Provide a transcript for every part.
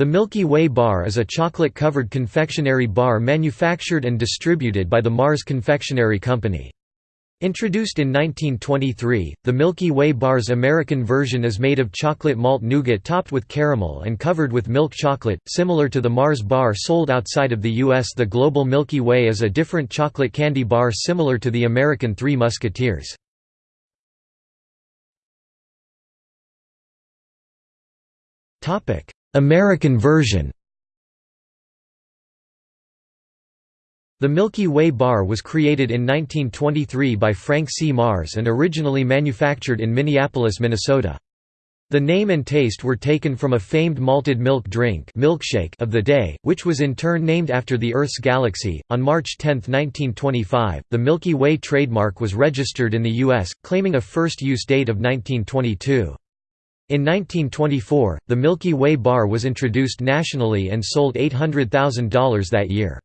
The Milky Way bar is a chocolate-covered confectionery bar manufactured and distributed by the Mars Confectionery Company. Introduced in 1923, the Milky Way bar's American version is made of chocolate malt nougat topped with caramel and covered with milk chocolate, similar to the Mars bar sold outside of the U.S. The Global Milky Way is a different chocolate candy bar similar to the American Three Musketeers. American version The Milky Way bar was created in 1923 by Frank C. Mars and originally manufactured in Minneapolis, Minnesota. The name and taste were taken from a famed malted milk drink milkshake of the day, which was in turn named after the Earth's galaxy. On March 10, 1925, the Milky Way trademark was registered in the U.S., claiming a first use date of 1922. In 1924, the Milky Way bar was introduced nationally and sold $800,000 that year.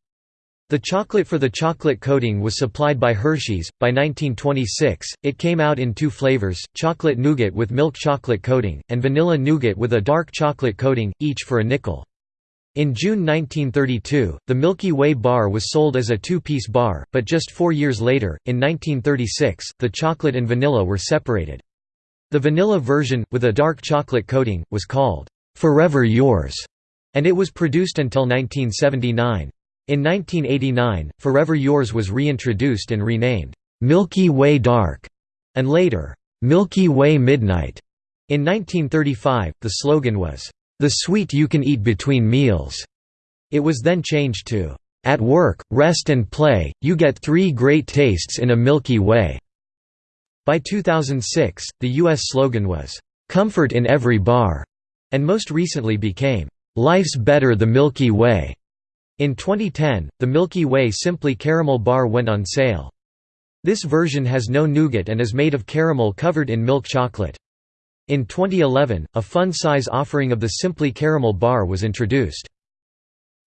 The chocolate for the chocolate coating was supplied by Hershey's. By 1926, it came out in two flavors chocolate nougat with milk chocolate coating, and vanilla nougat with a dark chocolate coating, each for a nickel. In June 1932, the Milky Way bar was sold as a two piece bar, but just four years later, in 1936, the chocolate and vanilla were separated. The vanilla version, with a dark chocolate coating, was called, "'Forever Yours' and it was produced until 1979. In 1989, Forever Yours was reintroduced and renamed, "'Milky Way Dark' and later, "'Milky Way Midnight'. In 1935, the slogan was, "'The sweet you can eat between meals'. It was then changed to, "'At work, rest and play, you get three great tastes in a Milky Way'. By 2006, the U.S. slogan was, "'Comfort in every bar' and most recently became, "'Life's better the Milky Way'. In 2010, the Milky Way Simply Caramel Bar went on sale. This version has no nougat and is made of caramel covered in milk chocolate. In 2011, a fun-size offering of the Simply Caramel Bar was introduced.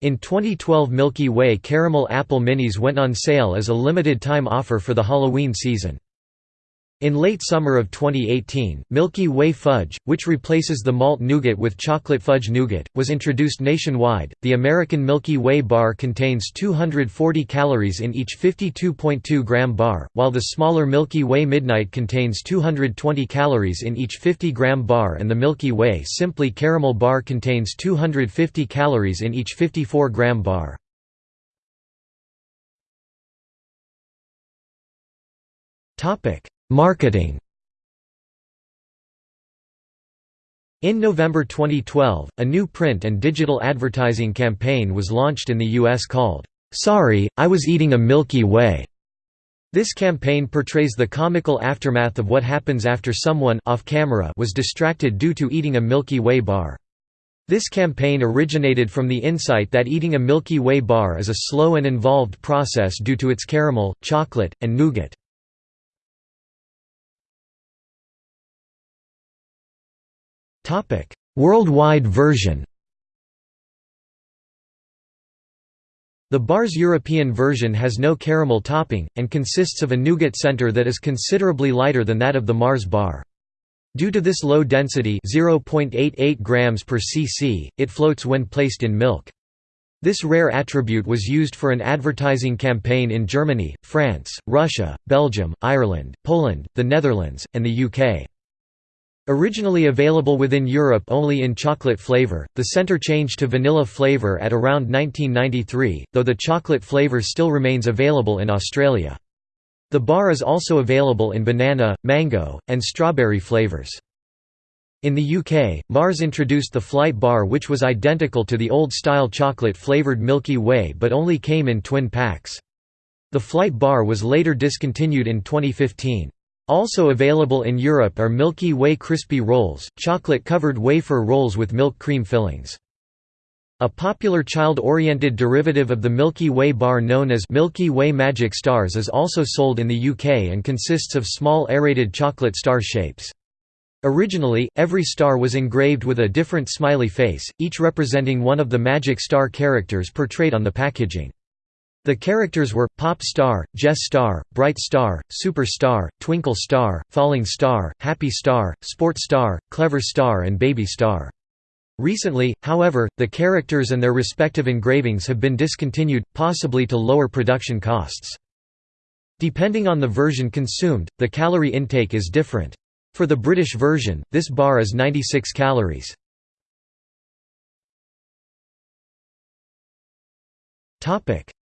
In 2012 Milky Way Caramel Apple Minis went on sale as a limited-time offer for the Halloween season. In late summer of 2018, Milky Way Fudge, which replaces the malt nougat with chocolate fudge nougat, was introduced nationwide. The American Milky Way bar contains 240 calories in each 52.2 gram bar, while the smaller Milky Way Midnight contains 220 calories in each 50 gram bar and the Milky Way Simply Caramel bar contains 250 calories in each 54 gram bar. Topic Marketing In November 2012, a new print and digital advertising campaign was launched in the U.S. called, "'Sorry, I Was Eating a Milky Way'". This campaign portrays the comical aftermath of what happens after someone off camera was distracted due to eating a Milky Way bar. This campaign originated from the insight that eating a Milky Way bar is a slow and involved process due to its caramel, chocolate, and nougat. Worldwide version The bar's European version has no caramel topping, and consists of a nougat center that is considerably lighter than that of the Mars bar. Due to this low density 0.88 grams per cc, it floats when placed in milk. This rare attribute was used for an advertising campaign in Germany, France, Russia, Belgium, Ireland, Poland, the Netherlands, and the UK. Originally available within Europe only in chocolate flavor, the center changed to vanilla flavor at around 1993, though the chocolate flavor still remains available in Australia. The bar is also available in banana, mango, and strawberry flavors. In the UK, Mars introduced the Flight bar which was identical to the old-style chocolate-flavoured Milky Way but only came in twin packs. The Flight bar was later discontinued in 2015. Also available in Europe are Milky Way Crispy Rolls, chocolate-covered wafer rolls with milk cream fillings. A popular child-oriented derivative of the Milky Way bar known as Milky Way Magic Stars is also sold in the UK and consists of small aerated chocolate star shapes. Originally, every star was engraved with a different smiley face, each representing one of the Magic Star characters portrayed on the packaging. The characters were, Pop Star, Jess Star, Bright Star, Super Star, Twinkle Star, Falling Star, Happy Star, Sport Star, Clever Star and Baby Star. Recently, however, the characters and their respective engravings have been discontinued, possibly to lower production costs. Depending on the version consumed, the calorie intake is different. For the British version, this bar is 96 calories.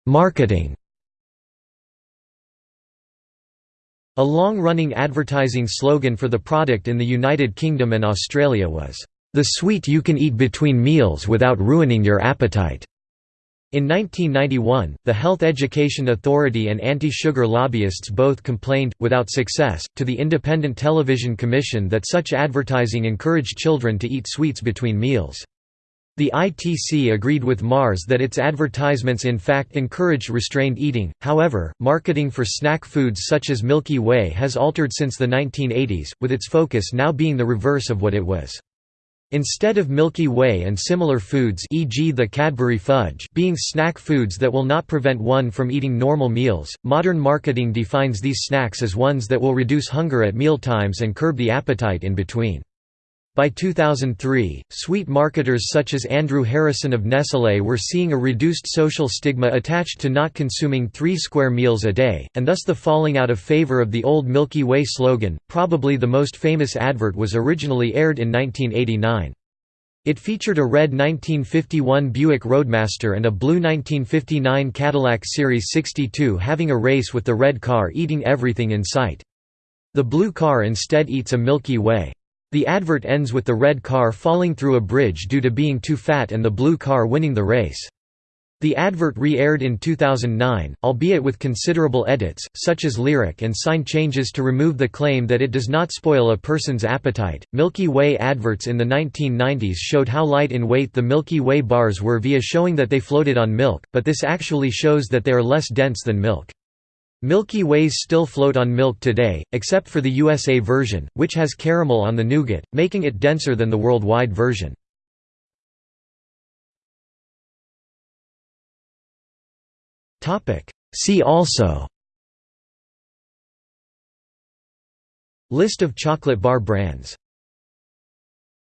Marketing A long-running advertising slogan for the product in the United Kingdom and Australia was, "...the sweet you can eat between meals without ruining your appetite." In 1991, the Health Education Authority and anti-sugar lobbyists both complained, without success, to the Independent Television Commission that such advertising encouraged children to eat sweets between meals. The ITC agreed with Mars that its advertisements in fact encouraged restrained eating, however, marketing for snack foods such as Milky Way has altered since the 1980s, with its focus now being the reverse of what it was. Instead of Milky Way and similar foods e.g. the Cadbury Fudge being snack foods that will not prevent one from eating normal meals, modern marketing defines these snacks as ones that will reduce hunger at mealtimes and curb the appetite in between. By 2003, sweet marketers such as Andrew Harrison of Nestlé were seeing a reduced social stigma attached to not consuming three square meals a day, and thus the falling out of favor of the old Milky Way slogan. Probably the most famous advert was originally aired in 1989. It featured a red 1951 Buick Roadmaster and a blue 1959 Cadillac Series 62 having a race with the red car eating everything in sight. The blue car instead eats a Milky Way. The advert ends with the red car falling through a bridge due to being too fat and the blue car winning the race. The advert re-aired in 2009, albeit with considerable edits, such as lyric and sign changes to remove the claim that it does not spoil a person's appetite. Milky Way adverts in the 1990s showed how light in weight the Milky Way bars were via showing that they floated on milk, but this actually shows that they are less dense than milk. Milky Ways still float on milk today, except for the USA version, which has caramel on the nougat, making it denser than the worldwide version. See also List of chocolate bar brands